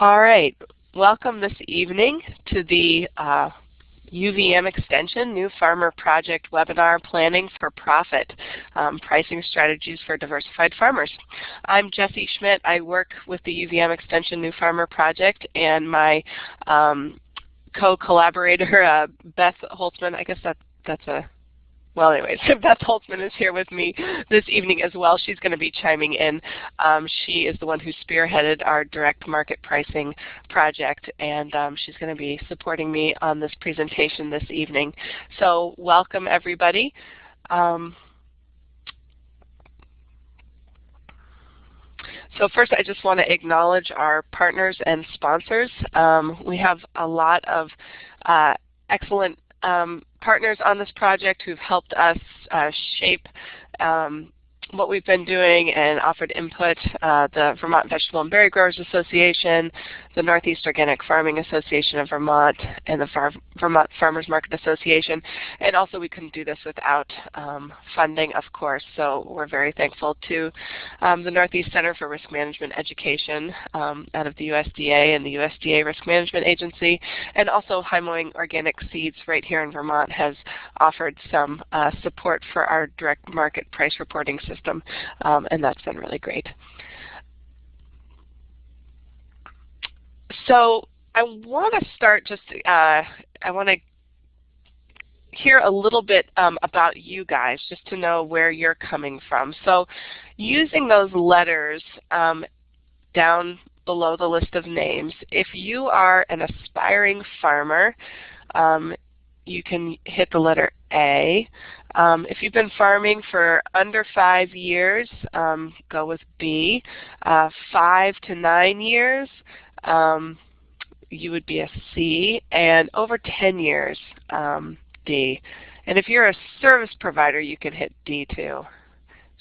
All right, welcome this evening to the uh, UVM Extension New Farmer Project Webinar Planning for Profit, um, Pricing Strategies for Diversified Farmers. I'm Jessie Schmidt. I work with the UVM Extension New Farmer Project and my um, co-collaborator uh, Beth Holtzman, I guess that, that's a well, anyways, Beth Holtzman is here with me this evening as well. She's going to be chiming in. Um, she is the one who spearheaded our direct market pricing project, and um, she's going to be supporting me on this presentation this evening. So welcome, everybody. Um, So first I just want to acknowledge our partners and sponsors. Um, we have a lot of uh, excellent um, partners on this project who've helped us uh, shape um, what we've been doing and offered input, uh, the Vermont Vegetable and Berry Growers Association, the Northeast Organic Farming Association of Vermont, and the Far Vermont Farmers Market Association. And also we couldn't do this without um, funding, of course, so we're very thankful to um, the Northeast Center for Risk Management Education um, out of the USDA and the USDA Risk Management Agency, and also High Organic Seeds right here in Vermont has offered some uh, support for our direct market price reporting system system, um, and that's been really great. So I want to start just, uh, I want to hear a little bit um, about you guys just to know where you're coming from. So using those letters um, down below the list of names, if you are an aspiring farmer, um, you can hit the letter A. Um, if you've been farming for under five years, um, go with B. Uh, five to nine years, um, you would be a C. And over 10 years, um, D. And if you're a service provider, you can hit D too.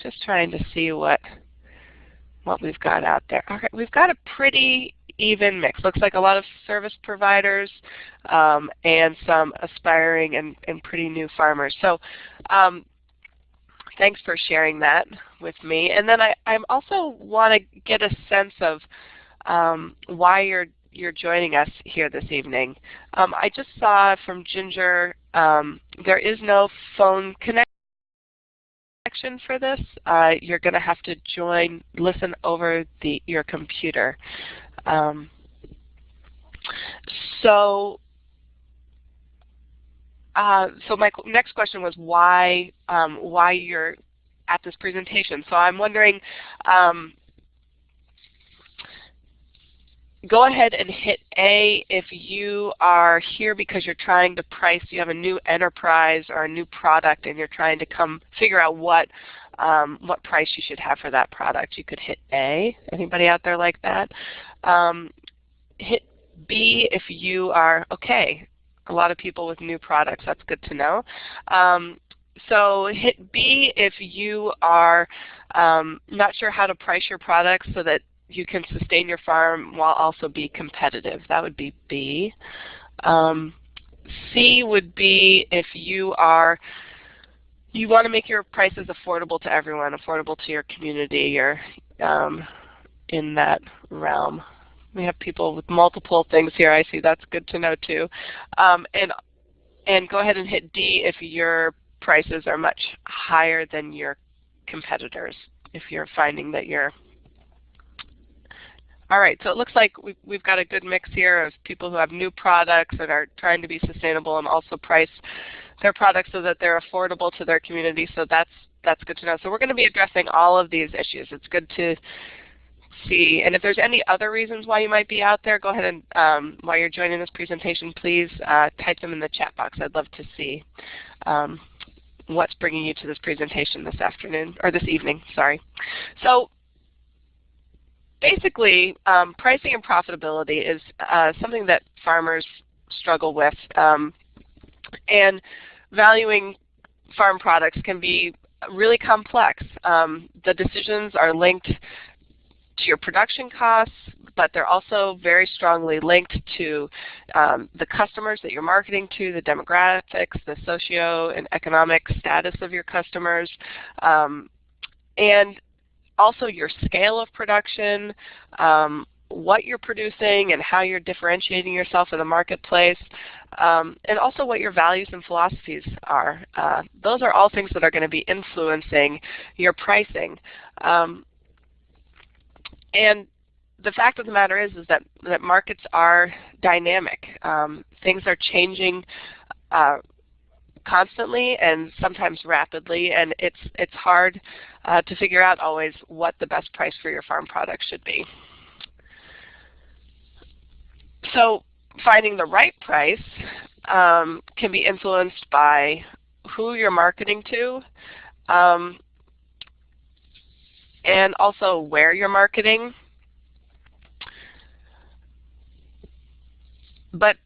Just trying to see what what we've got out there. Okay, we've got a pretty even mix. Looks like a lot of service providers um, and some aspiring and, and, pretty new farmers. So um, thanks for sharing that with me. And then I, I also want to get a sense of um, why you're you're joining us here this evening. Um, I just saw from Ginger um, there is no phone connection for this. Uh, you're going to have to join, listen over the your computer. Um, so, uh, so my next question was why um, why you're at this presentation. So I'm wondering, um, go ahead and hit A if you are here because you're trying to price, you have a new enterprise or a new product and you're trying to come figure out what um, what price you should have for that product. You could hit A. Anybody out there like that? Um, hit B if you are, okay, a lot of people with new products, that's good to know. Um, so hit B if you are um, not sure how to price your products so that you can sustain your farm while also be competitive. That would be B. Um, C would be if you are you want to make your prices affordable to everyone, affordable to your community, or um, in that realm. We have people with multiple things here. I see that's good to know too. Um, and and go ahead and hit D if your prices are much higher than your competitors. If you're finding that you're all right, so it looks like we've, we've got a good mix here of people who have new products that are trying to be sustainable and also price their products so that they're affordable to their community. So that's that's good to know. So we're going to be addressing all of these issues. It's good to see. And if there's any other reasons why you might be out there, go ahead and um, while you're joining this presentation, please uh, type them in the chat box. I'd love to see um, what's bringing you to this presentation this afternoon, or this evening, sorry. So basically, um, pricing and profitability is uh, something that farmers struggle with. Um, and valuing farm products can be really complex. Um, the decisions are linked to your production costs, but they're also very strongly linked to um, the customers that you're marketing to, the demographics, the socio and economic status of your customers, um, and also your scale of production, um, what you're producing and how you're differentiating yourself in the marketplace, um, and also what your values and philosophies are. Uh, those are all things that are going to be influencing your pricing. Um, and the fact of the matter is, is that, that markets are dynamic. Um, things are changing uh, constantly and sometimes rapidly, and it's, it's hard uh, to figure out always what the best price for your farm product should be. So finding the right price um, can be influenced by who you're marketing to, um, and also where you're marketing. But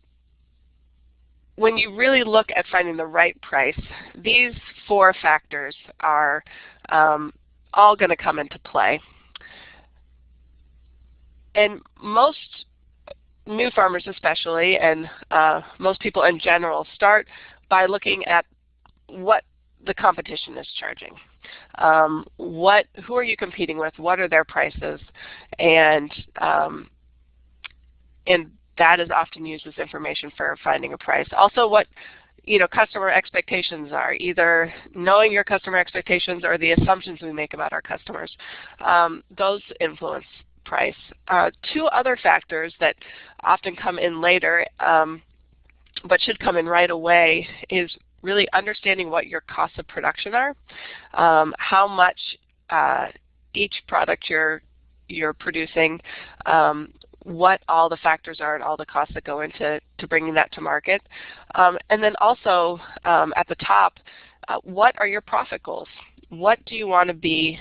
when you really look at finding the right price, these four factors are um, all going to come into play. And most new farmers especially, and uh, most people in general, start by looking at what the competition is charging. Um, what, who are you competing with? What are their prices? And um, and that is often used as information for finding a price. Also what you know, customer expectations are, either knowing your customer expectations or the assumptions we make about our customers. Um, those influence price. Uh, two other factors that often come in later um, but should come in right away is really understanding what your costs of production are, um, how much uh, each product you're you're producing, um, what all the factors are and all the costs that go into to bringing that to market. Um, and then also um, at the top, uh, what are your profit goals? What do you want to be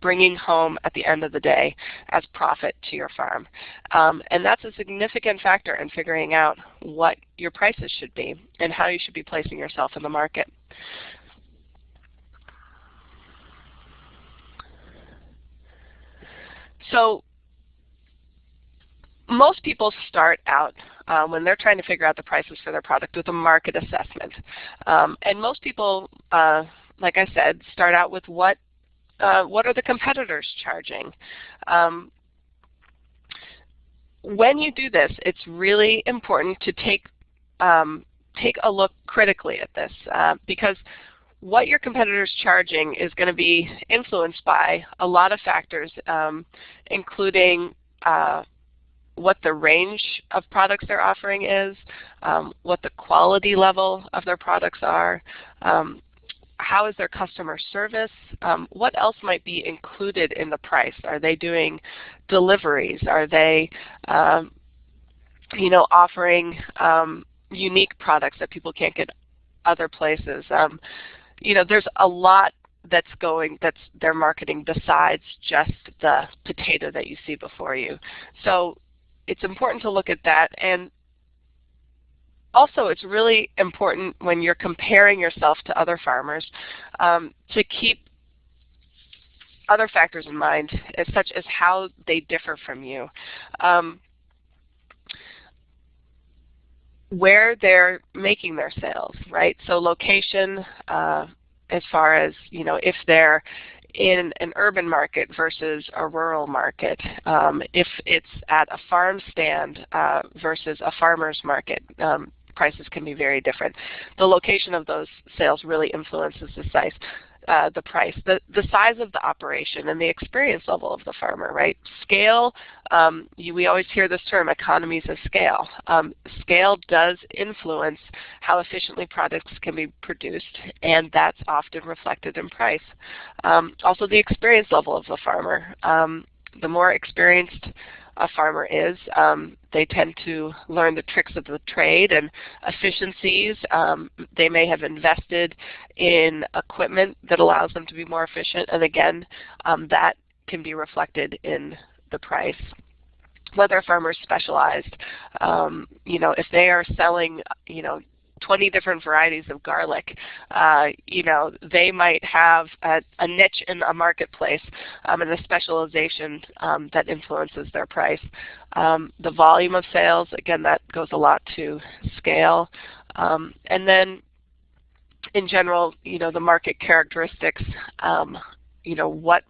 bringing home at the end of the day as profit to your farm? Um, and that's a significant factor in figuring out what your prices should be and how you should be placing yourself in the market. So most people start out um, when they're trying to figure out the prices for their product with a market assessment. Um, and most people, uh, like I said, start out with what, uh, what are the competitors charging? Um, when you do this, it's really important to take, um, take a look critically at this uh, because what your competitors charging is going to be influenced by a lot of factors, um, including uh, what the range of products they're offering is, um, what the quality level of their products are, um, how is their customer service, um, what else might be included in the price. Are they doing deliveries? Are they um, you know, offering um, unique products that people can't get other places? Um, you know, there's a lot that's going that's their marketing besides just the potato that you see before you. So it's important to look at that. And also, it's really important when you're comparing yourself to other farmers um, to keep other factors in mind, as such as how they differ from you. Um, where they're making their sales, right? So location, uh, as far as you know, if they're in an urban market versus a rural market, um, if it's at a farm stand uh, versus a farmer's market, um, prices can be very different. The location of those sales really influences the size uh, the price, the, the size of the operation and the experience level of the farmer, right? Scale, um, you, we always hear this term, economies of scale. Um, scale does influence how efficiently products can be produced and that's often reflected in price. Um, also the experience level of the farmer. Um, the more experienced a farmer is. Um, they tend to learn the tricks of the trade and efficiencies. Um, they may have invested in equipment that allows them to be more efficient, and again, um, that can be reflected in the price whether a farmer is specialized, um, you know, if they are selling, you know, 20 different varieties of garlic. Uh, you know, they might have a, a niche in a marketplace um, and a specialization um, that influences their price. Um, the volume of sales, again, that goes a lot to scale. Um, and then in general, you know, the market characteristics, um, you know, what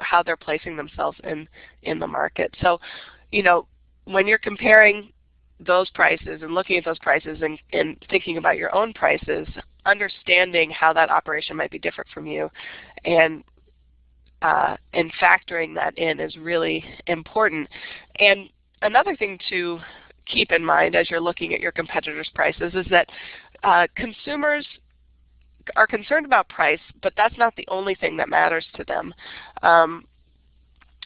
how they're placing themselves in in the market. So you know, when you're comparing those prices and looking at those prices and, and thinking about your own prices, understanding how that operation might be different from you and uh, and factoring that in is really important. And another thing to keep in mind as you're looking at your competitors' prices is that uh, consumers are concerned about price, but that's not the only thing that matters to them. Um,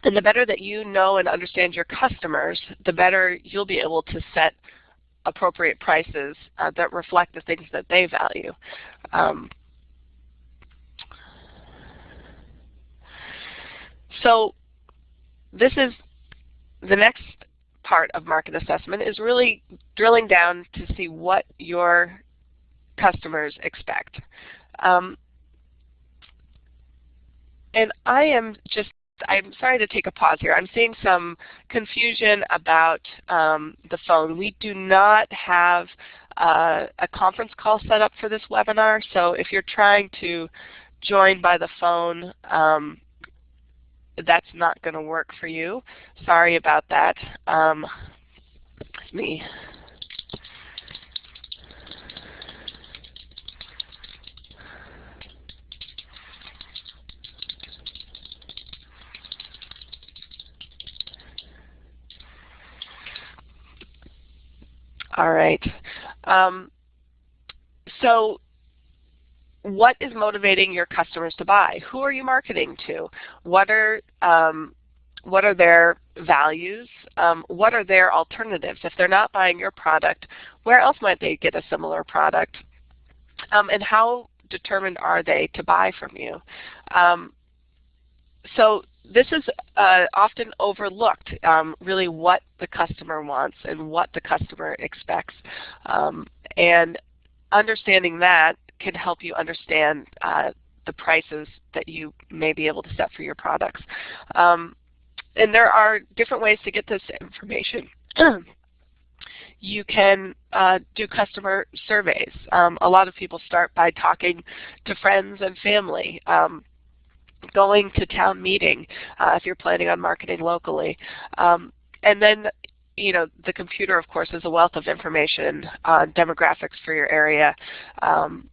and the better that you know and understand your customers, the better you'll be able to set appropriate prices uh, that reflect the things that they value. Um, so this is the next part of market assessment is really drilling down to see what your customers expect. Um, and I am just I'm sorry to take a pause here. I'm seeing some confusion about um, the phone. We do not have uh, a conference call set up for this webinar, so if you're trying to join by the phone, um, that's not going to work for you. Sorry about that. Um, me All right. Um, so what is motivating your customers to buy? Who are you marketing to? What are um, what are their values? Um, what are their alternatives? If they're not buying your product, where else might they get a similar product? Um, and how determined are they to buy from you? Um, so this is uh, often overlooked, um, really what the customer wants and what the customer expects. Um, and understanding that can help you understand uh, the prices that you may be able to set for your products. Um, and there are different ways to get this information. you can uh, do customer surveys. Um, a lot of people start by talking to friends and family. Um, going to town meeting uh, if you're planning on marketing locally. Um, and then you know, the computer, of course, is a wealth of information on demographics for your area um,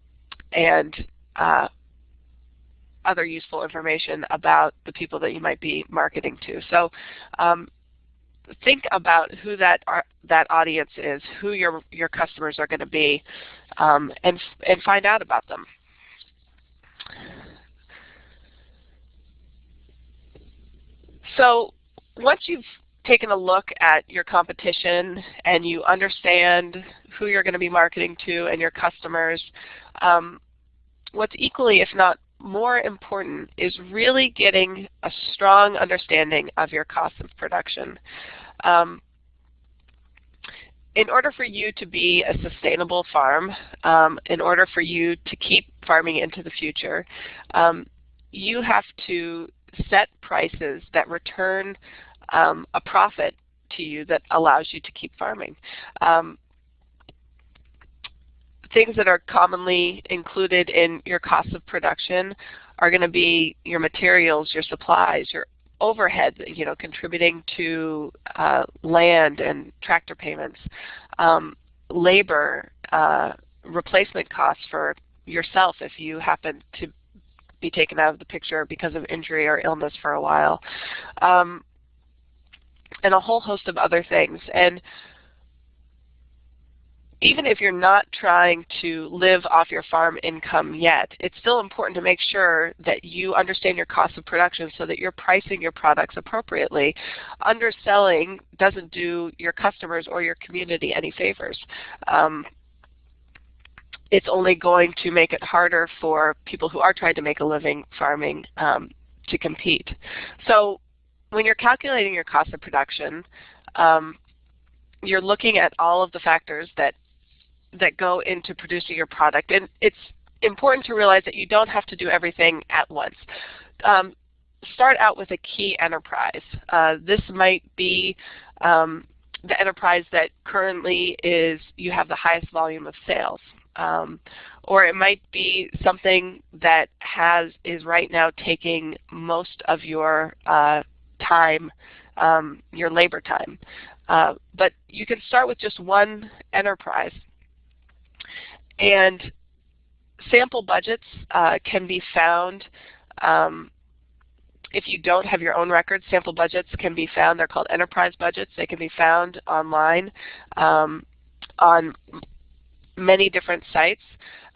and uh, other useful information about the people that you might be marketing to. So um, think about who that that audience is, who your your customers are going to be, um, and and find out about them. So once you've taken a look at your competition and you understand who you're going to be marketing to and your customers, um, what's equally, if not more important, is really getting a strong understanding of your cost of production. Um, in order for you to be a sustainable farm, um, in order for you to keep farming into the future, um, you have to set prices that return um, a profit to you that allows you to keep farming. Um, things that are commonly included in your cost of production are going to be your materials, your supplies, your overhead, you know, contributing to uh, land and tractor payments, um, labor, uh, replacement costs for yourself if you happen to be taken out of the picture because of injury or illness for a while, um, and a whole host of other things. And even if you're not trying to live off your farm income yet, it's still important to make sure that you understand your cost of production so that you're pricing your products appropriately. Underselling doesn't do your customers or your community any favors. Um, it's only going to make it harder for people who are trying to make a living farming um, to compete. So when you're calculating your cost of production, um, you're looking at all of the factors that that go into producing your product. And it's important to realize that you don't have to do everything at once. Um, start out with a key enterprise. Uh, this might be um, the enterprise that currently is you have the highest volume of sales. Um, or it might be something that has is right now taking most of your uh, time, um, your labor time. Uh, but you can start with just one enterprise. And sample budgets uh, can be found um, if you don't have your own records, sample budgets can be found. They're called enterprise budgets. They can be found online um, on many different sites.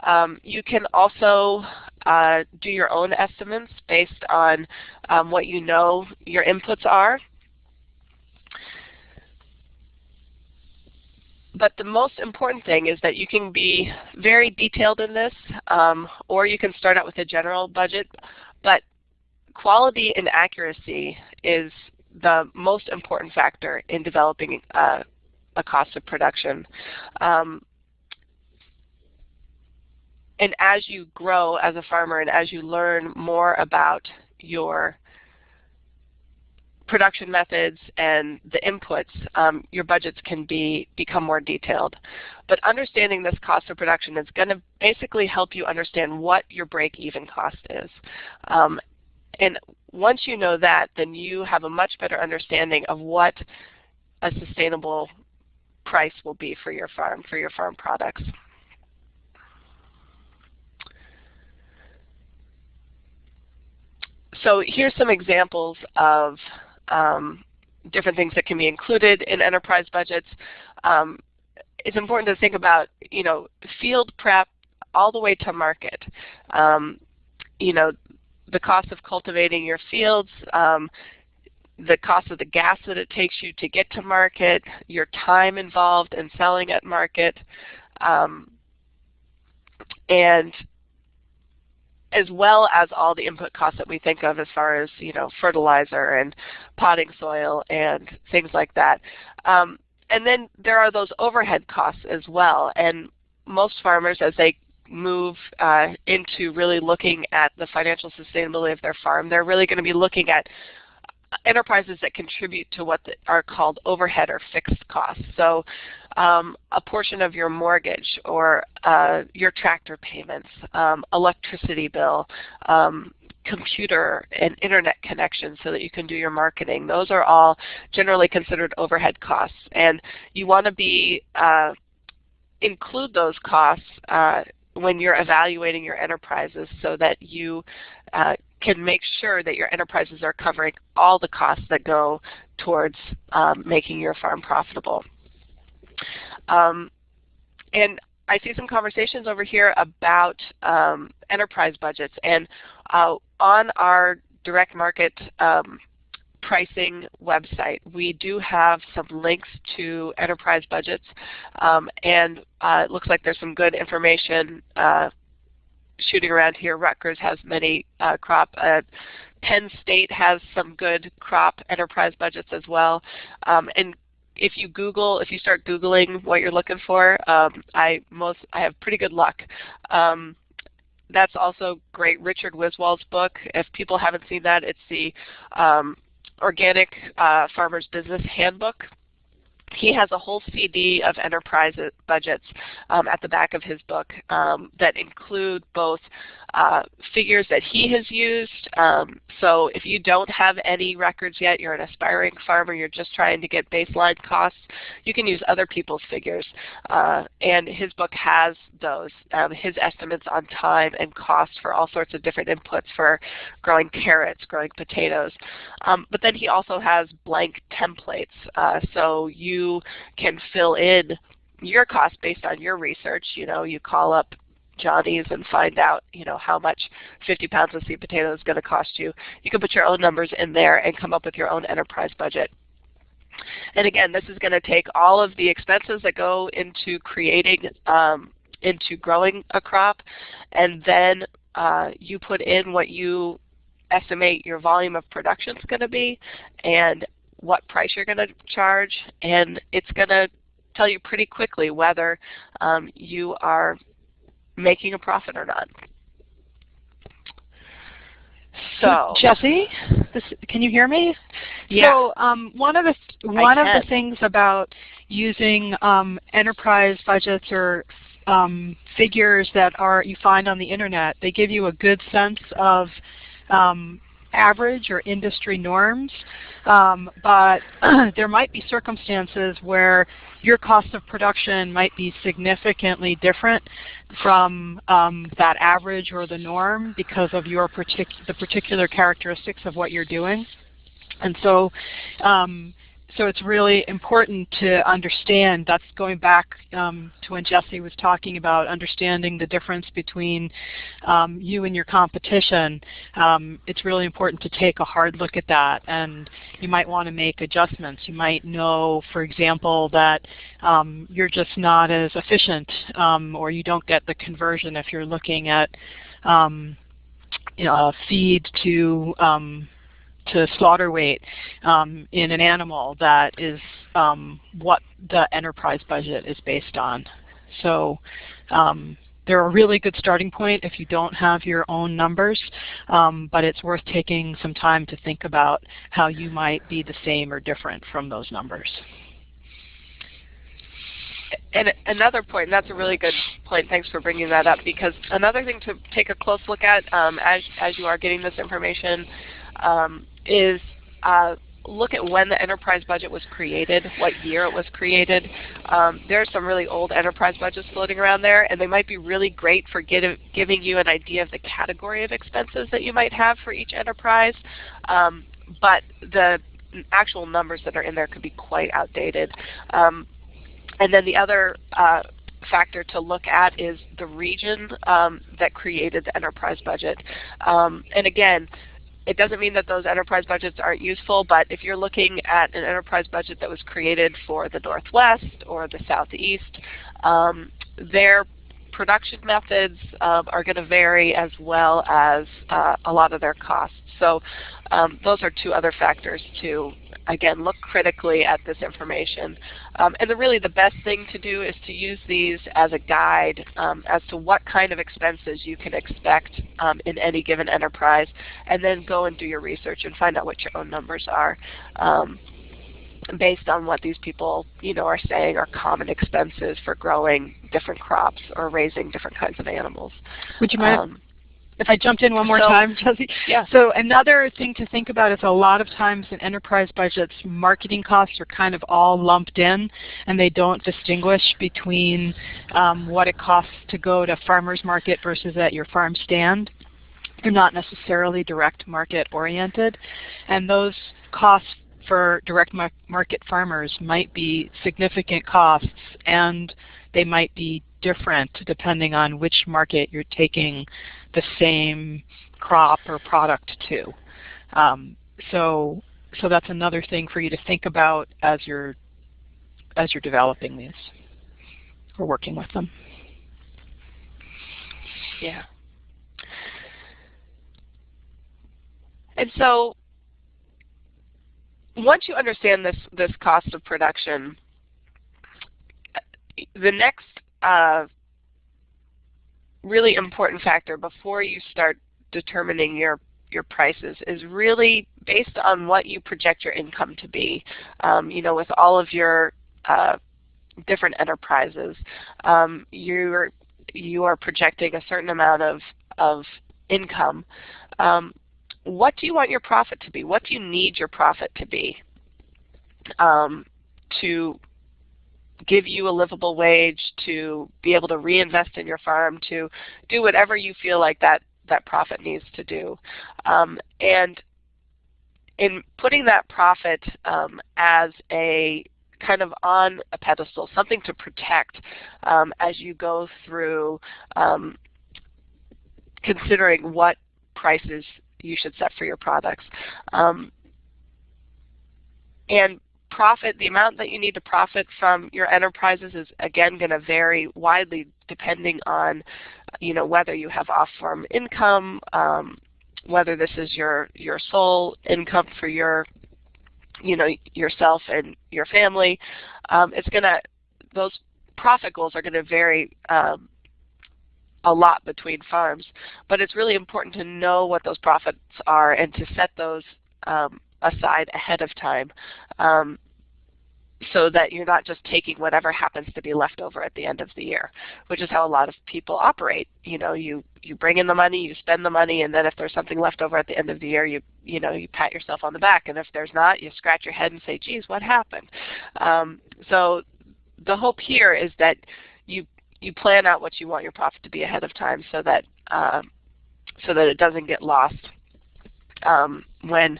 Um, you can also uh, do your own estimates based on um, what you know your inputs are. But the most important thing is that you can be very detailed in this, um, or you can start out with a general budget. But quality and accuracy is the most important factor in developing uh, a cost of production. Um, and as you grow as a farmer and as you learn more about your production methods and the inputs, um, your budgets can be become more detailed. But understanding this cost of production is going to basically help you understand what your break-even cost is. Um, and once you know that, then you have a much better understanding of what a sustainable price will be for your farm, for your farm products. So here's some examples of um, different things that can be included in enterprise budgets. Um, it's important to think about, you know, field prep all the way to market. Um, you know, the cost of cultivating your fields, um, the cost of the gas that it takes you to get to market, your time involved in selling at market, um, and as well as all the input costs that we think of as far as you know fertilizer and potting soil and things like that. Um, and then there are those overhead costs as well. And most farmers, as they move uh, into really looking at the financial sustainability of their farm, they're really going to be looking at enterprises that contribute to what are called overhead or fixed costs. So um, a portion of your mortgage or uh, your tractor payments, um, electricity bill, um, computer and internet connection so that you can do your marketing. Those are all generally considered overhead costs. And you want to be uh, include those costs uh, when you're evaluating your enterprises so that you uh, can make sure that your enterprises are covering all the costs that go towards um, making your farm profitable. Um, and I see some conversations over here about um, enterprise budgets. And uh, on our direct market um, pricing website. We do have some links to enterprise budgets, um, and uh, it looks like there's some good information uh, shooting around here. Rutgers has many uh, crop. Uh, Penn State has some good crop enterprise budgets as well. Um, and if you Google, if you start Googling what you're looking for, um, I most I have pretty good luck. Um, that's also great. Richard Wiswall's book. If people haven't seen that, it's the um, Organic uh, Farmer's Business Handbook. He has a whole CD of enterprise budgets um, at the back of his book um, that include both uh, figures that he has used. Um, so if you don't have any records yet, you're an aspiring farmer, you're just trying to get baseline costs, you can use other people's figures. Uh, and his book has those, um, his estimates on time and cost for all sorts of different inputs for growing carrots, growing potatoes. Um, but then he also has blank templates. Uh, so you can fill in your cost based on your research. You know, you call up Johnny's and find out you know how much 50 pounds of sweet potato is going to cost you. You can put your own numbers in there and come up with your own enterprise budget. And again, this is going to take all of the expenses that go into creating, um, into growing a crop, and then uh, you put in what you estimate your volume of production is going to be, and what price you're going to charge, and it's going to tell you pretty quickly whether um, you are making a profit or not. So Jessie, this, can you hear me? Yeah. So um, one of the one of the things about using um, enterprise budgets or um, figures that are you find on the internet, they give you a good sense of um, average or industry norms, um, but there might be circumstances where your cost of production might be significantly different from um, that average or the norm because of your partic the particular characteristics of what you're doing. And so um, so it's really important to understand, that's going back um, to when Jessie was talking about understanding the difference between um, you and your competition. Um, it's really important to take a hard look at that and you might want to make adjustments. You might know, for example, that um, you're just not as efficient um, or you don't get the conversion if you're looking at um, you know, feed to to slaughter weight um, in an animal that is um, what the enterprise budget is based on. So um, they're a really good starting point if you don't have your own numbers, um, but it's worth taking some time to think about how you might be the same or different from those numbers. And another point, and that's a really good point, thanks for bringing that up, because another thing to take a close look at um, as, as you are getting this information um, is uh, look at when the enterprise budget was created, what year it was created. Um, there are some really old enterprise budgets floating around there, and they might be really great for get, giving you an idea of the category of expenses that you might have for each enterprise. Um, but the actual numbers that are in there could be quite outdated. Um, and then the other uh, factor to look at is the region um, that created the enterprise budget. Um, and again, it doesn't mean that those enterprise budgets aren't useful, but if you're looking at an enterprise budget that was created for the Northwest or the Southeast, um, production methods um, are going to vary as well as uh, a lot of their costs. So um, those are two other factors to again, look critically at this information. Um, and the, really the best thing to do is to use these as a guide um, as to what kind of expenses you can expect um, in any given enterprise, and then go and do your research and find out what your own numbers are um, based on what these people you know are saying are common expenses for growing different crops or raising different kinds of animals. Would you mind um, if I jumped in one more so, time, Jessie. Yeah. So another thing to think about is a lot of times in enterprise budgets, marketing costs are kind of all lumped in, and they don't distinguish between um, what it costs to go to farmer's market versus at your farm stand. They're not necessarily direct market oriented, and those costs for direct market farmers might be significant costs and they might be different depending on which market you're taking the same crop or product to. Um, so, so that's another thing for you to think about as you're as you're developing these or working with them. Yeah. And so once you understand this this cost of production, the next uh, really important factor before you start determining your your prices is really based on what you project your income to be. Um, you know, with all of your uh, different enterprises, um, you're you are projecting a certain amount of of income. Um, what do you want your profit to be? What do you need your profit to be um, to give you a livable wage, to be able to reinvest in your farm, to do whatever you feel like that, that profit needs to do. Um, and in putting that profit um, as a kind of on a pedestal, something to protect um, as you go through um, considering what prices you should set for your products. Um, and profit, the amount that you need to profit from your enterprises is again going to vary widely depending on you know, whether you have off-farm income, um, whether this is your, your sole income for your, you know, yourself and your family. Um, it's going to, those profit goals are going to vary um, a lot between farms. But it's really important to know what those profits are and to set those um, aside ahead of time. Um, so that you're not just taking whatever happens to be left over at the end of the year, which is how a lot of people operate. You know, you you bring in the money, you spend the money, and then if there's something left over at the end of the year, you you know you pat yourself on the back, and if there's not, you scratch your head and say, "Geez, what happened?" Um, so the hope here is that you plan out what you want your profit to be ahead of time, so that uh, so that it doesn't get lost um, when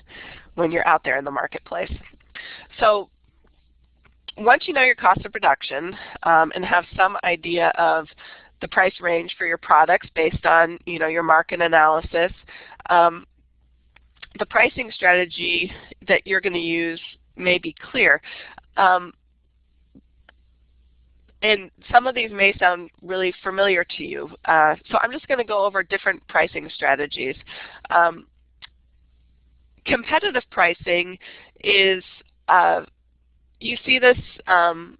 when you're out there in the marketplace. So once you know your cost of production um, and have some idea of the price range for your products based on you know your market analysis, um, the pricing strategy that you're going to use may be clear. Um, and some of these may sound really familiar to you. Uh, so I'm just going to go over different pricing strategies. Um, competitive pricing is uh, you see this um,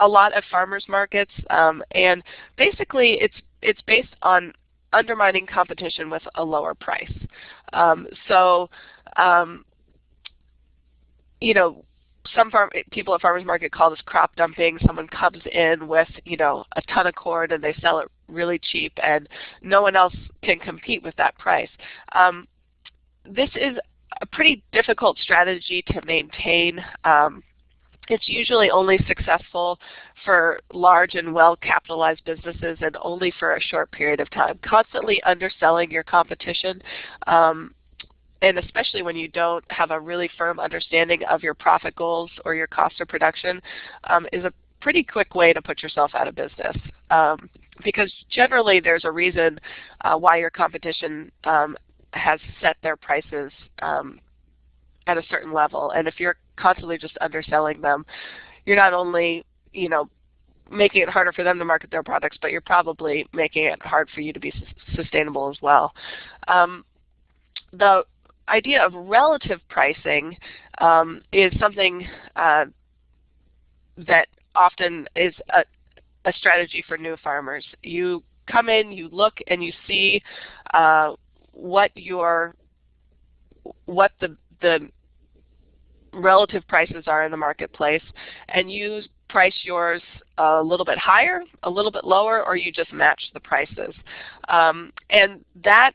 a lot at farmers markets, um, and basically it's it's based on undermining competition with a lower price. Um, so, um, you know, some farm people at farmers market call this crop dumping. Someone comes in with you know a ton of corn and they sell it really cheap, and no one else can compete with that price. Um, this is a pretty difficult strategy to maintain. Um, it's usually only successful for large and well-capitalized businesses and only for a short period of time. Constantly underselling your competition, um, and especially when you don't have a really firm understanding of your profit goals or your cost of production, um, is a pretty quick way to put yourself out of business. Um, because generally there's a reason uh, why your competition um, has set their prices um, at a certain level. And if you're constantly just underselling them, you're not only, you know, making it harder for them to market their products, but you're probably making it hard for you to be sustainable as well. Um, the idea of relative pricing um, is something uh, that often is a, a, strategy for new farmers. You come in, you look, and you see uh, what your what the the relative prices are in the marketplace, and you price yours a little bit higher, a little bit lower, or you just match the prices. Um, and that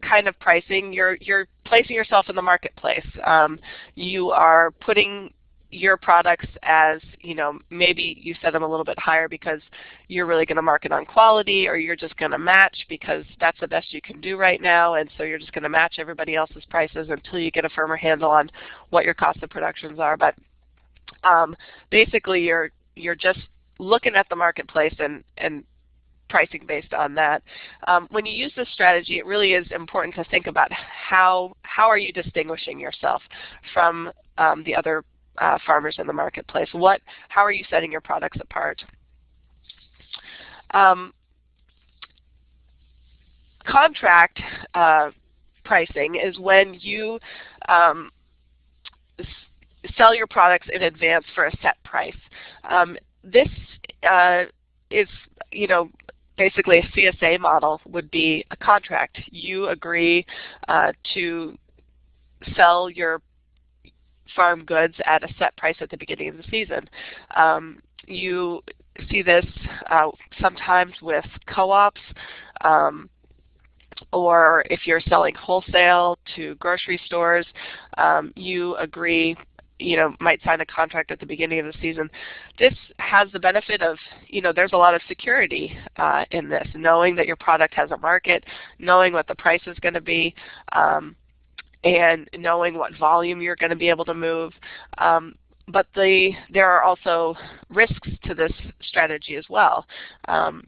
kind of pricing, you're you're placing yourself in the marketplace. Um, you are putting your products as, you know, maybe you set them a little bit higher because you're really going to market on quality or you're just going to match because that's the best you can do right now and so you're just going to match everybody else's prices until you get a firmer handle on what your cost of productions are. But um, basically you're, you're just looking at the marketplace and, and pricing based on that. Um, when you use this strategy, it really is important to think about how, how are you distinguishing yourself from um, the other uh, farmers in the marketplace? What, how are you setting your products apart? Um, contract uh, pricing is when you um, sell your products in advance for a set price. Um, this uh, is, you know, basically a CSA model would be a contract. You agree uh, to sell your farm goods at a set price at the beginning of the season. Um, you see this uh, sometimes with co-ops um, or if you're selling wholesale to grocery stores, um, you agree you know, might sign a contract at the beginning of the season. This has the benefit of, you know, there's a lot of security uh, in this, knowing that your product has a market, knowing what the price is going to be, um, and knowing what volume you're going to be able to move. Um, but the, there are also risks to this strategy as well. Um,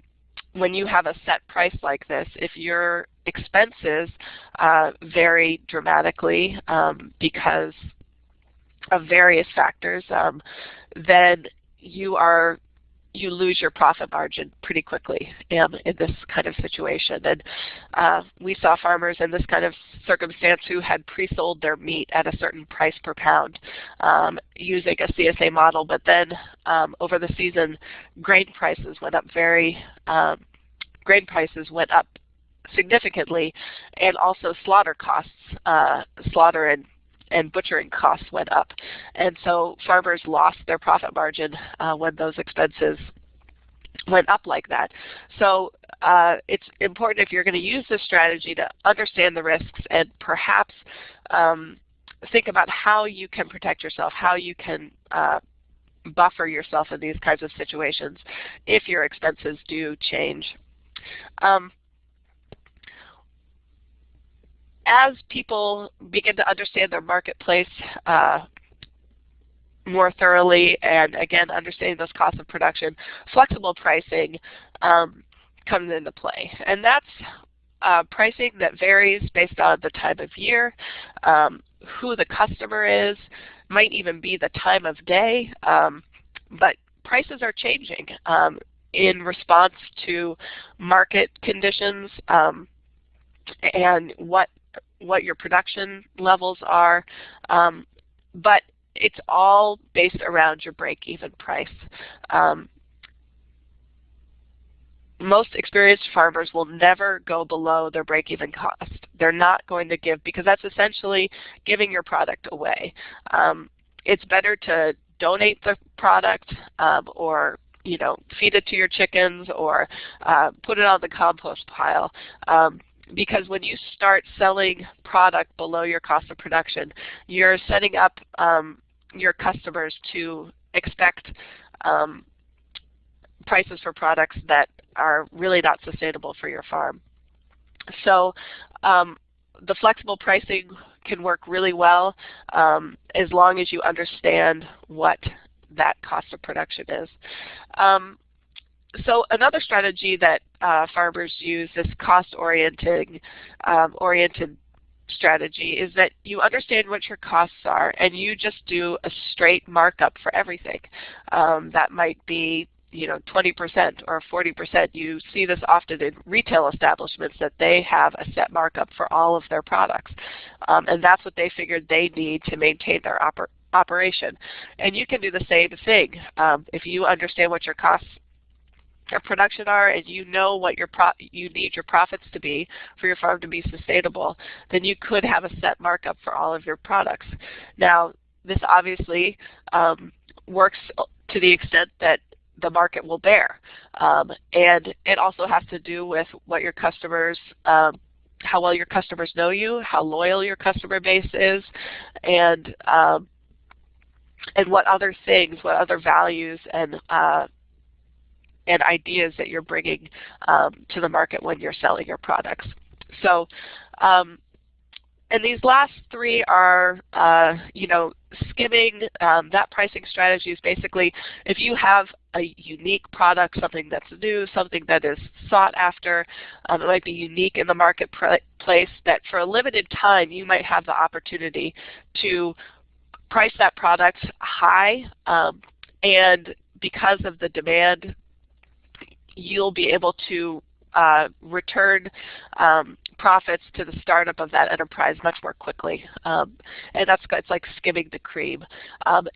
when you have a set price like this, if your expenses uh, vary dramatically um, because of various factors, um, then you are you lose your profit margin pretty quickly um, in this kind of situation. And uh, we saw farmers in this kind of circumstance who had pre-sold their meat at a certain price per pound um, using a CSA model, but then um, over the season, grain prices went up very, um, grain prices went up significantly, and also slaughter costs, uh, slaughter and and butchering costs went up. And so farmers lost their profit margin uh, when those expenses went up like that. So uh, it's important if you're going to use this strategy to understand the risks and perhaps um, think about how you can protect yourself, how you can uh, buffer yourself in these kinds of situations if your expenses do change. Um, as people begin to understand their marketplace uh, more thoroughly and again understanding those costs of production, flexible pricing um, comes into play. And that's uh, pricing that varies based on the time of year, um, who the customer is, might even be the time of day, um, but prices are changing um, in response to market conditions um, and what what your production levels are. Um, but it's all based around your break-even price. Um, most experienced farmers will never go below their break-even cost. They're not going to give, because that's essentially giving your product away. Um, it's better to donate the product um, or you know, feed it to your chickens or uh, put it on the compost pile. Um, because when you start selling product below your cost of production, you're setting up um, your customers to expect um, prices for products that are really not sustainable for your farm. So um, the flexible pricing can work really well um, as long as you understand what that cost of production is. So another strategy that uh, farmers use, this cost-oriented um, oriented strategy, is that you understand what your costs are and you just do a straight markup for everything. Um, that might be you know 20% or 40%. You see this often in retail establishments that they have a set markup for all of their products. Um, and that's what they figured they need to maintain their oper operation. And you can do the same thing. Um, if you understand what your costs production are and you know what your you need your profits to be for your farm to be sustainable, then you could have a set markup for all of your products. Now, this obviously um, works to the extent that the market will bear. Um, and it also has to do with what your customers, um, how well your customers know you, how loyal your customer base is, and um, and what other things, what other values and uh, and ideas that you're bringing um, to the market when you're selling your products. So, um, and these last three are, uh, you know, skimming. Um, that pricing strategy is basically if you have a unique product, something that's new, something that is sought after, um, it might be unique in the marketplace that for a limited time you might have the opportunity to price that product high um, and because of the demand you'll be able to uh, return um, profits to the startup of that enterprise much more quickly. Um, and that's it's like skimming the cream. Um,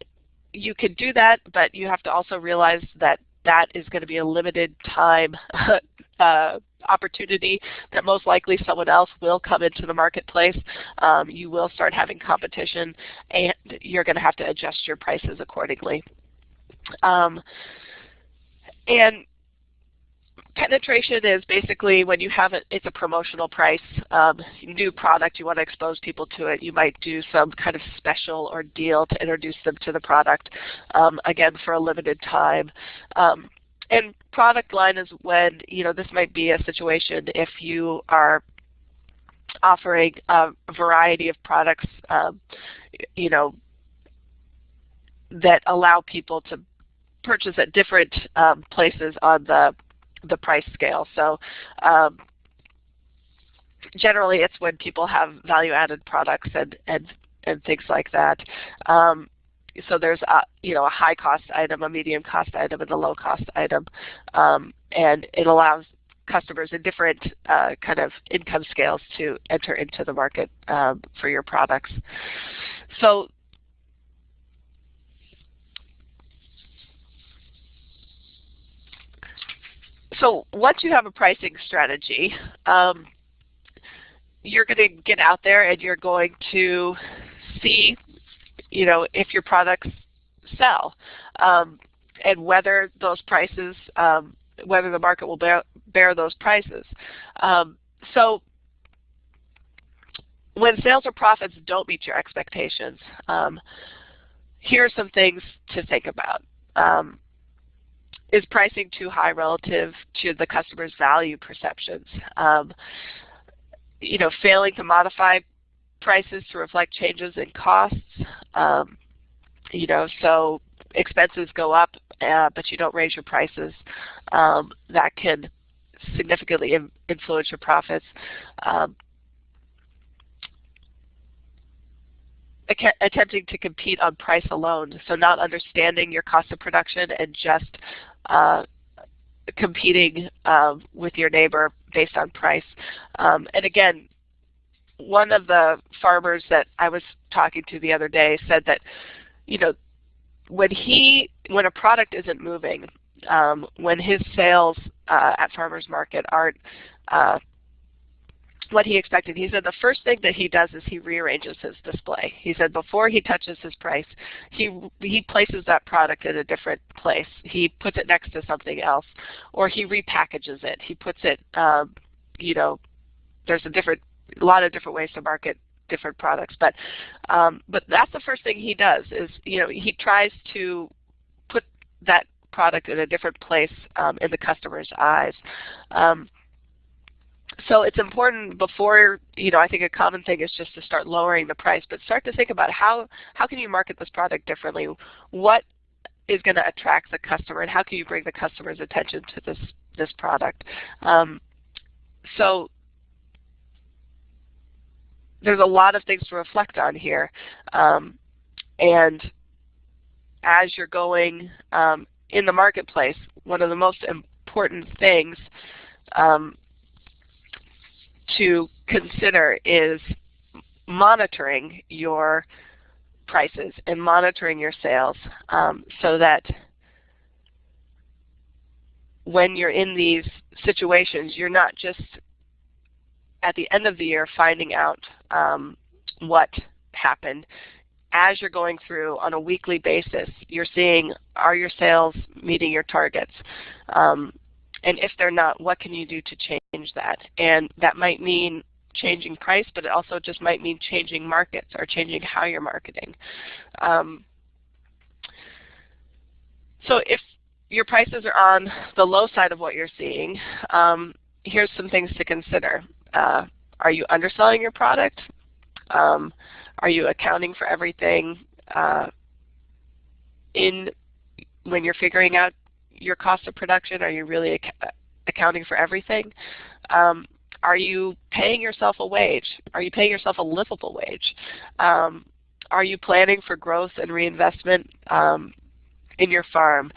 you can do that, but you have to also realize that that is going to be a limited time uh, opportunity that most likely someone else will come into the marketplace. Um, you will start having competition and you're going to have to adjust your prices accordingly. Um, and penetration is basically when you have it, it's a promotional price, um, new product, you want to expose people to it, you might do some kind of special or deal to introduce them to the product, um, again for a limited time. Um, and product line is when, you know, this might be a situation if you are offering a variety of products, um, you know, that allow people to purchase at different um, places on the the price scale. So um, generally it's when people have value-added products and, and, and things like that. Um, so there's a, you know, a high cost item, a medium cost item, and a low cost item. Um, and it allows customers in different uh, kind of income scales to enter into the market um, for your products. So so once you have a pricing strategy, um, you're going to get out there and you're going to see, you know, if your products sell um, and whether those prices, um, whether the market will bear, bear those prices. Um, so when sales or profits don't meet your expectations, um, here are some things to think about. Um, is pricing too high relative to the customer's value perceptions? Um, you know, failing to modify prices to reflect changes in costs. Um, you know, so expenses go up, uh, but you don't raise your prices. Um, that can significantly influence your profits. Um, attempting to compete on price alone, so not understanding your cost of production and just uh, competing uh, with your neighbor based on price. Um, and again, one of the farmers that I was talking to the other day said that, you know, when he, when a product isn't moving, um, when his sales uh, at farmers market aren't uh, what he expected. He said the first thing that he does is he rearranges his display. He said before he touches his price, he he places that product in a different place. He puts it next to something else, or he repackages it. He puts it, um, you know, there's a different, a lot of different ways to market different products, but um, but that's the first thing he does is you know he tries to put that product in a different place um, in the customer's eyes. Um, so it's important before, you know, I think a common thing is just to start lowering the price, but start to think about how, how can you market this product differently? What is going to attract the customer and how can you bring the customer's attention to this, this product? Um, so there's a lot of things to reflect on here. Um, and as you're going um, in the marketplace, one of the most important things um, to consider is monitoring your prices and monitoring your sales um, so that when you're in these situations, you're not just at the end of the year finding out um, what happened. As you're going through on a weekly basis, you're seeing are your sales meeting your targets? Um, and if they're not, what can you do to change that? And that might mean changing price, but it also just might mean changing markets or changing how you're marketing. Um, so if your prices are on the low side of what you're seeing, um, here's some things to consider. Uh, are you underselling your product? Um, are you accounting for everything uh, in when you're figuring out your cost of production? Are you really ac accounting for everything? Um, are you paying yourself a wage? Are you paying yourself a livable wage? Um, are you planning for growth and reinvestment um, in your farm?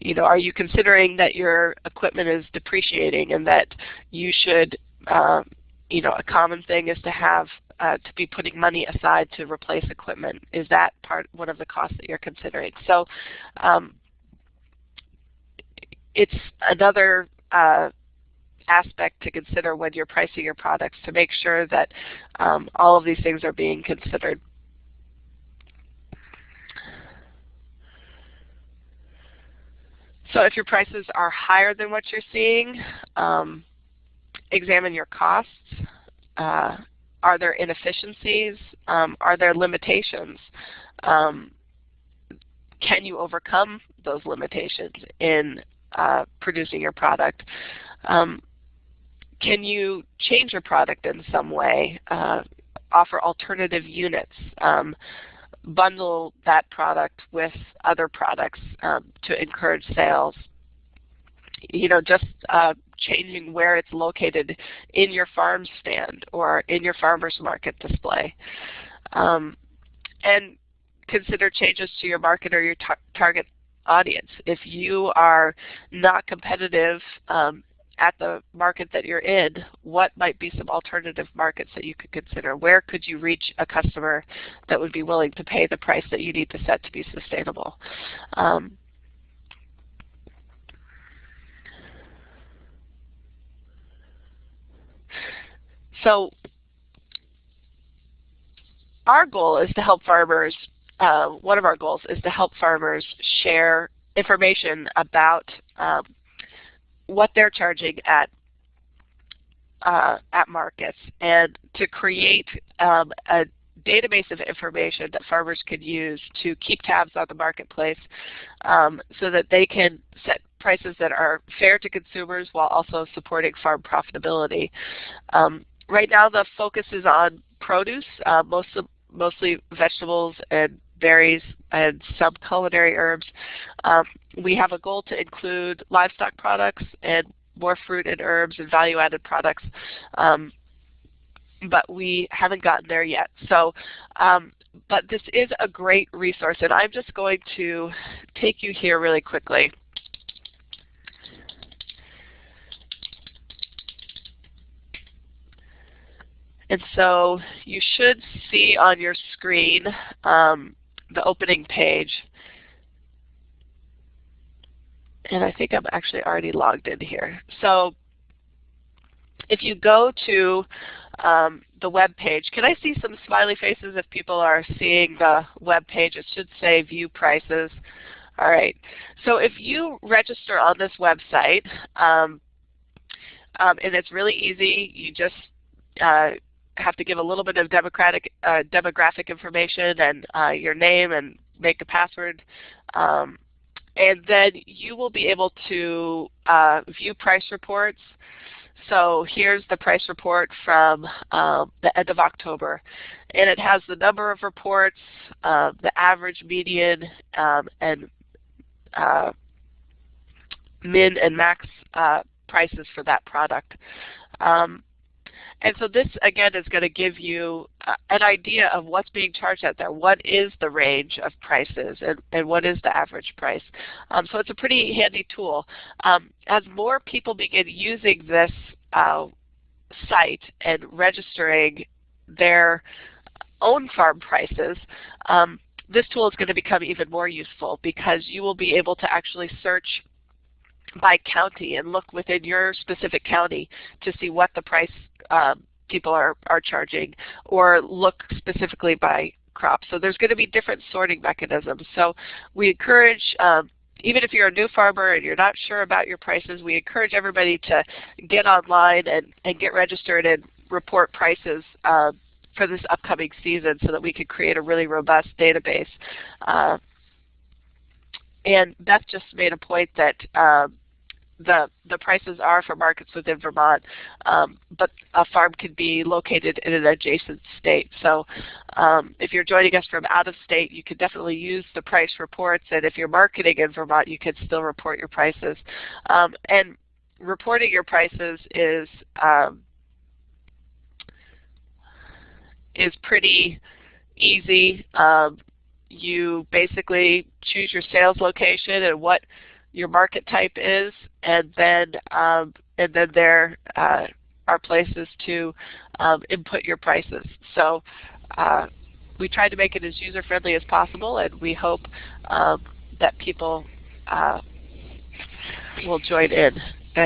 You know, are you considering that your equipment is depreciating and that you should, uh, you know, a common thing is to have uh, to be putting money aside to replace equipment. Is that part one of the costs that you're considering? So um, it's another uh, aspect to consider when you're pricing your products to make sure that um, all of these things are being considered. So if your prices are higher than what you're seeing, um, examine your costs. Uh, are there inefficiencies? Um, are there limitations? Um, can you overcome those limitations in uh, producing your product. Um, can you change your product in some way? Uh, offer alternative units? Um, bundle that product with other products um, to encourage sales? You know, just uh, changing where it's located in your farm stand or in your farmer's market display. Um, and consider changes to your market or your tar target audience. If you are not competitive um, at the market that you're in, what might be some alternative markets that you could consider? Where could you reach a customer that would be willing to pay the price that you need to set to be sustainable? Um, so our goal is to help farmers, uh, one of our goals is to help farmers share information about um, what they're charging at uh, at markets and to create um, a database of information that farmers can use to keep tabs on the marketplace um, so that they can set prices that are fair to consumers while also supporting farm profitability. Um, right now the focus is on produce, uh, most of, mostly vegetables and berries and some culinary herbs. Um, we have a goal to include livestock products and more fruit and herbs and value-added products, um, but we haven't gotten there yet. So, um, but this is a great resource, and I'm just going to take you here really quickly. And so you should see on your screen um, the opening page. And I think I'm actually already logged in here. So if you go to um, the web page, can I see some smiley faces if people are seeing the web page? It should say view prices. All right. So if you register on this website, um, um, and it's really easy, you just uh, have to give a little bit of democratic, uh, demographic information and uh, your name and make a password. Um, and then you will be able to uh, view price reports. So here's the price report from um, the end of October. And it has the number of reports, uh, the average, median, um, and uh, min and max uh, prices for that product. Um, and so this, again, is going to give you an idea of what's being charged out there. What is the range of prices and, and what is the average price? Um, so it's a pretty handy tool. Um, as more people begin using this uh, site and registering their own farm prices, um, this tool is going to become even more useful because you will be able to actually search by county and look within your specific county to see what the price um, people are, are charging or look specifically by crop. So there's going to be different sorting mechanisms. So we encourage, um, even if you're a new farmer and you're not sure about your prices, we encourage everybody to get online and, and get registered and report prices uh, for this upcoming season so that we can create a really robust database. Uh, and Beth just made a point that um, the, the prices are for markets within Vermont, um, but a farm could be located in an adjacent state. So um, if you're joining us from out of state, you can definitely use the price reports, and if you're marketing in Vermont, you can still report your prices. Um, and reporting your prices is um, is pretty easy. Um, you basically choose your sales location and what your market type is, and then um, and then there uh, are places to um, input your prices. So uh, we try to make it as user friendly as possible, and we hope um, that people uh, will join in.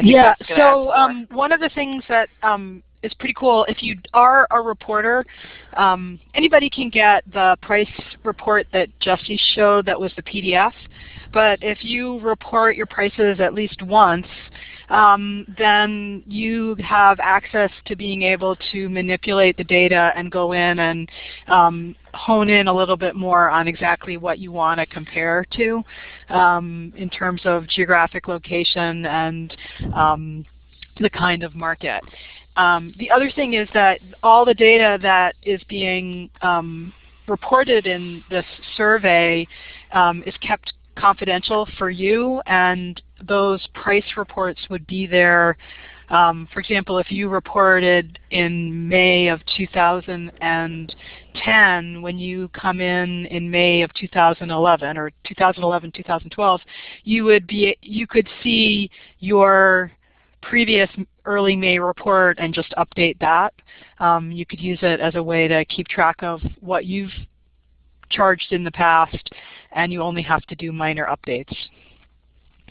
Yeah. So um, one of the things that um, is pretty cool. If you are a reporter, um, anybody can get the price report that Jessie showed that was the PDF. But if you report your prices at least once, um, then you have access to being able to manipulate the data and go in and um, hone in a little bit more on exactly what you want to compare to um, in terms of geographic location and um, the kind of market. Um, the other thing is that all the data that is being um, reported in this survey um, is kept confidential for you and those price reports would be there. Um, for example, if you reported in May of 2010, when you come in in May of 2011 or 2011, 2012, you would be you could see your previous early May report and just update that. Um, you could use it as a way to keep track of what you've charged in the past and you only have to do minor updates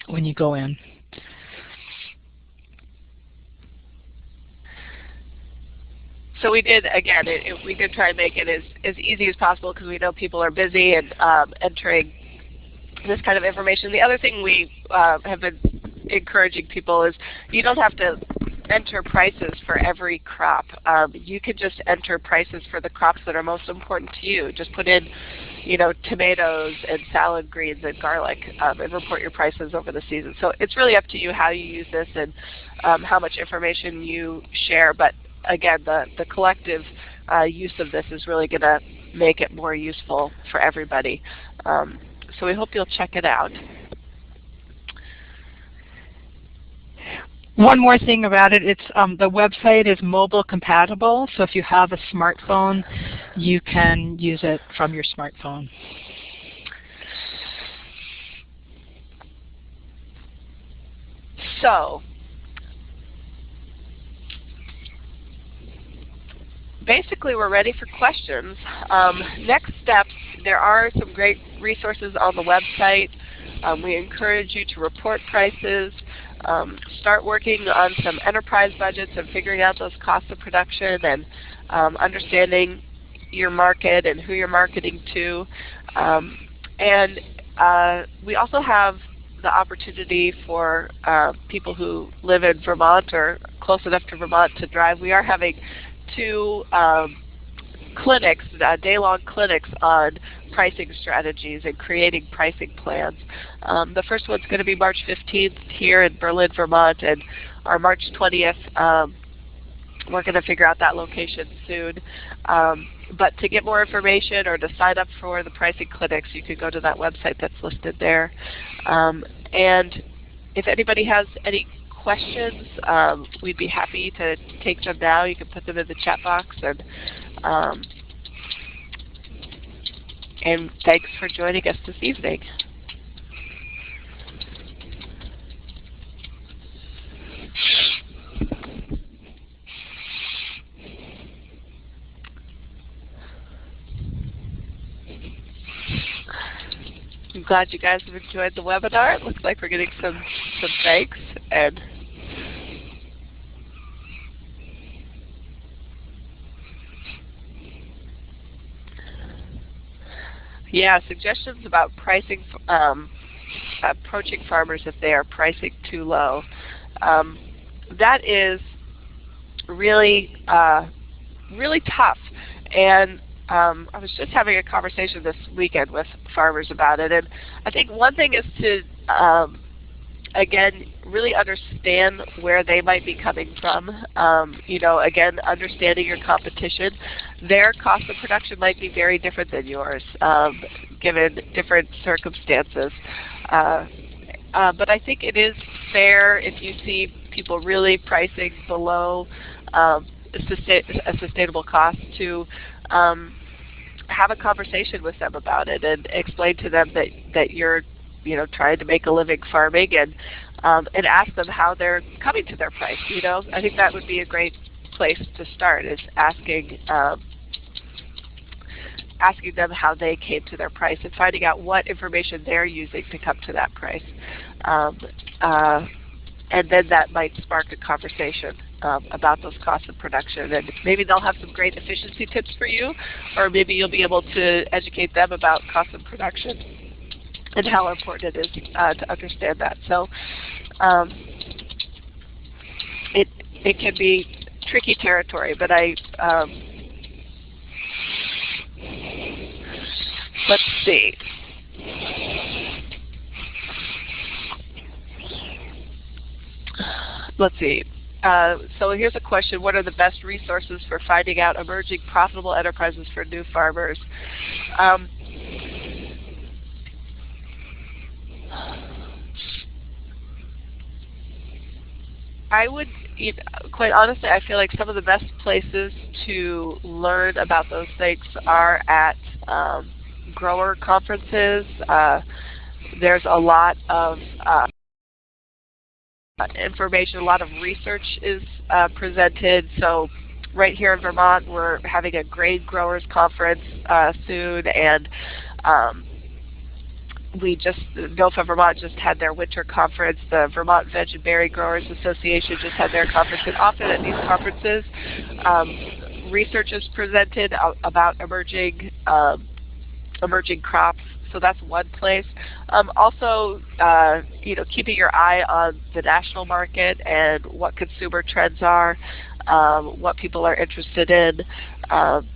when you go in. so we did again. It, it, we did try to make it as as easy as possible because we know people are busy and um, entering this kind of information. The other thing we uh, have been encouraging people is you don't have to enter prices for every crop. Um, you can just enter prices for the crops that are most important to you. Just put in, you know, tomatoes and salad greens and garlic um, and report your prices over the season. So it's really up to you how you use this and um, how much information you share. But again, the, the collective uh, use of this is really going to make it more useful for everybody. Um, so we hope you'll check it out. One more thing about it, it's um, the website is mobile compatible, so if you have a smartphone, you can use it from your smartphone. So, basically we're ready for questions. Um, next steps, there are some great resources on the website. Um, we encourage you to report prices, um, start working on some enterprise budgets and figuring out those costs of production and um, understanding your market and who you're marketing to. Um, and uh, we also have the opportunity for uh, people who live in Vermont or close enough to Vermont to drive. We are having two um, clinics, uh, day-long clinics on pricing strategies and creating pricing plans. Um, the first one's going to be March 15th here in Berlin, Vermont, and our March 20th, um, we're going to figure out that location soon. Um, but to get more information or to sign up for the pricing clinics, you can go to that website that's listed there. Um, and if anybody has any questions, um, we'd be happy to take them now. You can put them in the chat box. And, um, and thanks for joining us this evening. I'm glad you guys have enjoyed the webinar. It looks like we're getting some, some thanks and Yeah, suggestions about pricing, um, approaching farmers if they are pricing too low. Um, that is really, uh, really tough. And um, I was just having a conversation this weekend with farmers about it, and I think one thing is to um, again, really understand where they might be coming from. Um, you know, again, understanding your competition. Their cost of production might be very different than yours, um, given different circumstances. Uh, uh, but I think it is fair if you see people really pricing below um, a sustainable cost to um, have a conversation with them about it and explain to them that, that you're you know, trying to make a living farming and um, and ask them how they're coming to their price. You know, I think that would be a great place to start is asking um, asking them how they came to their price and finding out what information they're using to come to that price. Um, uh, and then that might spark a conversation um, about those costs of production. And maybe they'll have some great efficiency tips for you, or maybe you'll be able to educate them about cost of production and how important it is uh, to understand that. So um, it it can be tricky territory, but I um, let's see. Let's see. Uh, so here's a question. What are the best resources for finding out emerging profitable enterprises for new farmers? Um, I would, quite honestly, I feel like some of the best places to learn about those things are at um, grower conferences. Uh, there's a lot of uh, information, a lot of research is uh, presented. So right here in Vermont, we're having a grain growers conference uh, soon, and um, we just, NOFA Vermont just had their winter conference. The Vermont Veg and Berry Growers Association just had their conference. And often at these conferences, um, research is presented about emerging um, emerging crops. So that's one place. Um, also, uh, you know, keeping your eye on the national market and what consumer trends are, um, what people are interested in. Um,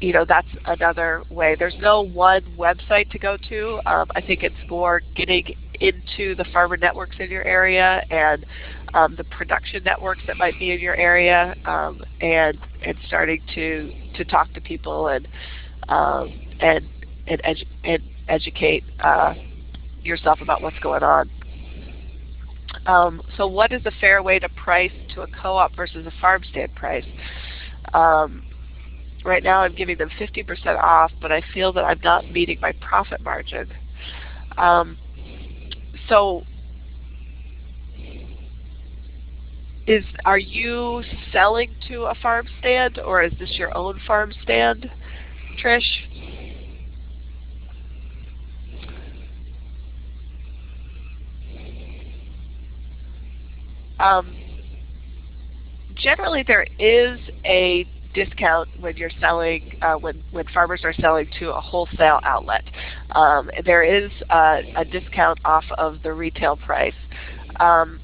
you know, that's another way. There's no one website to go to. Um, I think it's more getting into the farmer networks in your area and um, the production networks that might be in your area um, and and starting to to talk to people and um, and and, edu and educate uh, yourself about what's going on. Um, so what is a fair way to price to a co-op versus a farm stand price? Um, right now I'm giving them 50% off, but I feel that I'm not meeting my profit margin. Um, so is are you selling to a farm stand or is this your own farm stand, Trish? Um, generally there is a discount when you're selling, uh, when, when farmers are selling to a wholesale outlet. Um, there is uh, a discount off of the retail price. Um,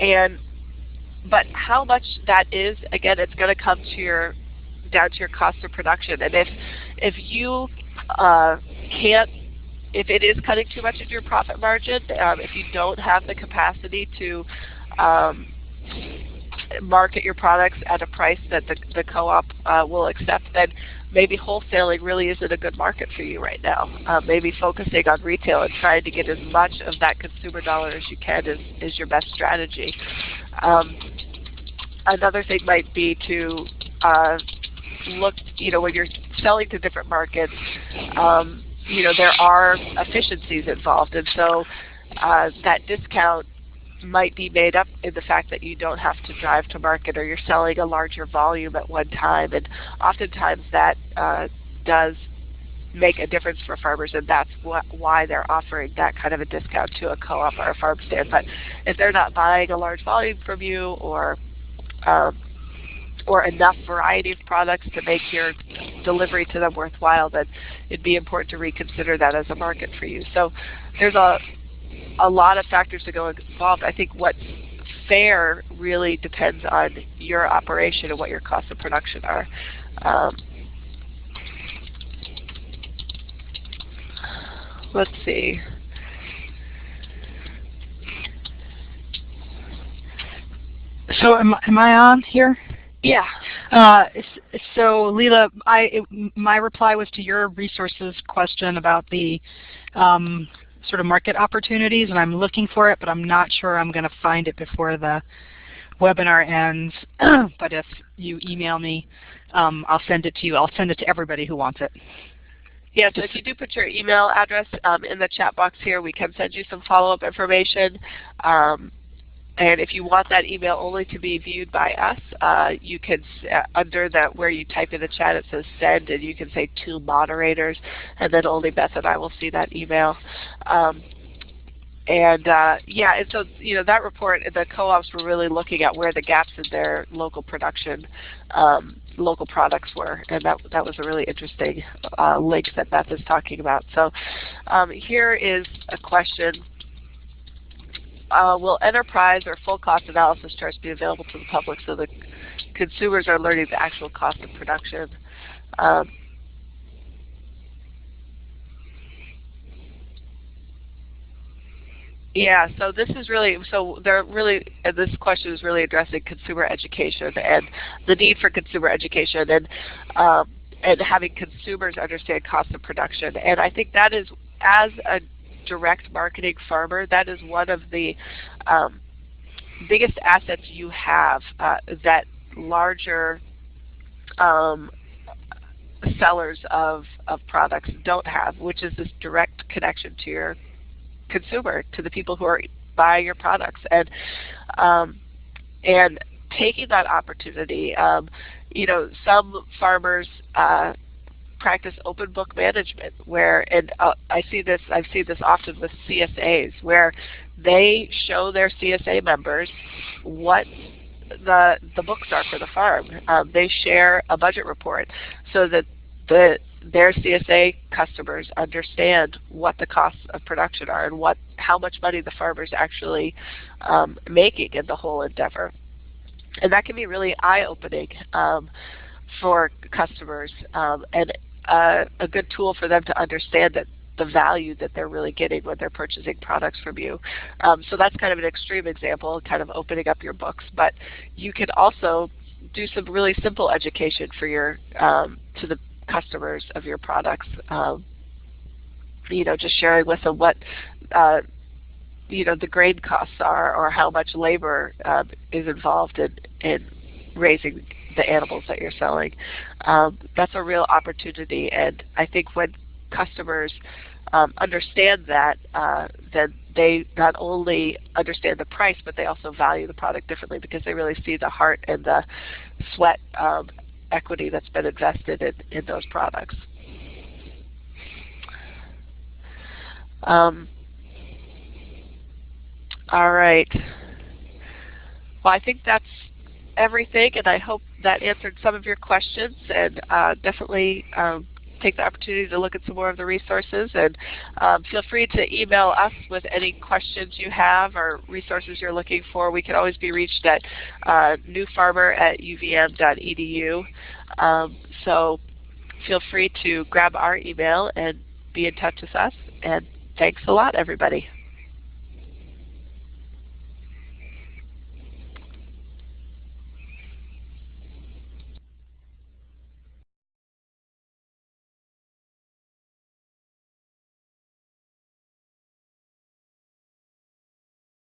and but how much that is, again, it's going to come to your down to your cost of production. And if if you uh, can't, if it is cutting too much of your profit margin, um, if you don't have the capacity to um, market your products at a price that the, the co-op uh, will accept, then maybe wholesaling really isn't a good market for you right now. Uh, maybe focusing on retail and trying to get as much of that consumer dollar as you can is, is your best strategy. Um, another thing might be to uh, look, you know, when you're selling to different markets, um, you know, there are efficiencies involved. And so uh, that discount might be made up in the fact that you don't have to drive to market or you're selling a larger volume at one time. And oftentimes that uh, does make a difference for farmers and that's what, why they're offering that kind of a discount to a co-op or a farm stand. But if they're not buying a large volume from you or um, or enough variety of products to make your delivery to them worthwhile, then it'd be important to reconsider that as a market for you. So there's a a lot of factors to go involved. I think what's fair really depends on your operation and what your costs of production are. Um, let's see. So am, am I on here? Yeah. Uh, so Leela, I, it, my reply was to your resources question about the um, sort of market opportunities, and I'm looking for it, but I'm not sure I'm going to find it before the webinar ends. but if you email me, um, I'll send it to you. I'll send it to everybody who wants it. Yeah, so if you do put your email address um, in the chat box here, we can send you some follow-up information. Um, and if you want that email only to be viewed by us, uh, you can, uh, under that where you type in the chat, it says send, and you can say to moderators, and then only Beth and I will see that email. Um, and uh, yeah, and so you know that report, the co-ops were really looking at where the gaps in their local production, um, local products were, and that that was a really interesting uh, link that Beth is talking about. So um, here is a question uh, will enterprise or full cost analysis charts be available to the public so the consumers are learning the actual cost of production? Um, yeah, so this is really, so they're really, this question is really addressing consumer education and the need for consumer education and, um, and having consumers understand cost of production. And I think that is, as a direct marketing farmer, that is one of the um, biggest assets you have uh, that larger um, sellers of, of products don't have, which is this direct connection to your consumer, to the people who are buying your products. And, um, and taking that opportunity, um, you know, some farmers uh, practice open book management where, and uh, I see this, I've seen this often with CSAs where they show their CSA members what the, the books are for the farm. Um, they share a budget report so that the their CSA customers understand what the costs of production are and what how much money the farmer is actually um, making in the whole endeavor. And that can be really eye-opening um, for customers um, and uh, a good tool for them to understand that the value that they're really getting when they're purchasing products from you. Um, so that's kind of an extreme example, kind of opening up your books. But you can also do some really simple education for your um, to the customers of your products. Um, you know, just sharing with them what uh, you know the grain costs are, or how much labor uh, is involved in, in raising the animals that you're selling. Um, that's a real opportunity, and I think when customers um, understand that, uh, then they not only understand the price, but they also value the product differently because they really see the heart and the sweat um, equity that's been invested in, in those products. Um, all right. Well, I think that's everything, and I hope that answered some of your questions, and uh, definitely um, take the opportunity to look at some more of the resources. And um, feel free to email us with any questions you have or resources you're looking for. We can always be reached at uh, newfarmer at uvm.edu. Um, so feel free to grab our email and be in touch with us. And thanks a lot, everybody.